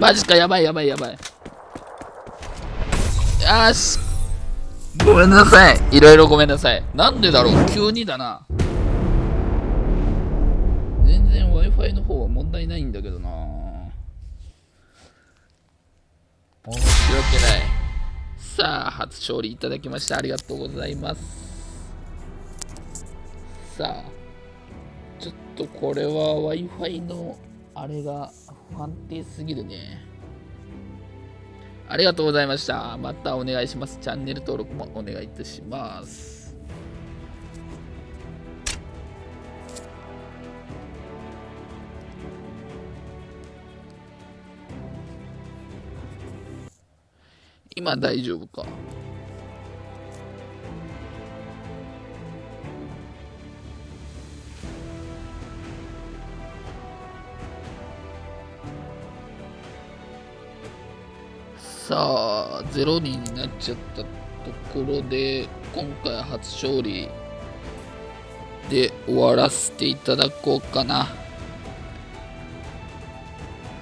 マジか、やばいやばいやばい。よし。ごめんなさい。いろいろごめんなさい。なんでだろう？急にだな。全然 Wi-Fi の方は問題ないんだけどな。申し訳ない。さあ、初勝利いただきましてありがとうございます。さあ、ちょっとこれは Wi-Fi のあれが不安定すぎるね。ありがとうございました。またお願いします。チャンネル登録もお願いいたします。今大丈夫か？さあ、0人になっちゃったところで、今回初勝利で終わらせていただこうかな。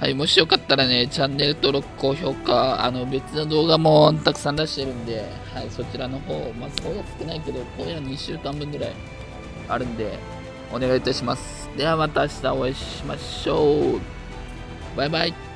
はい、もしよかったらね、チャンネル登録、高評価、あの別の動画もたくさん出してるんで、はい、そちらの方、まあ、今夜少ないけど、今夜2週間分ぐらいあるんで、お願いいたします。ではまた明日お会いしましょう。バイバイ。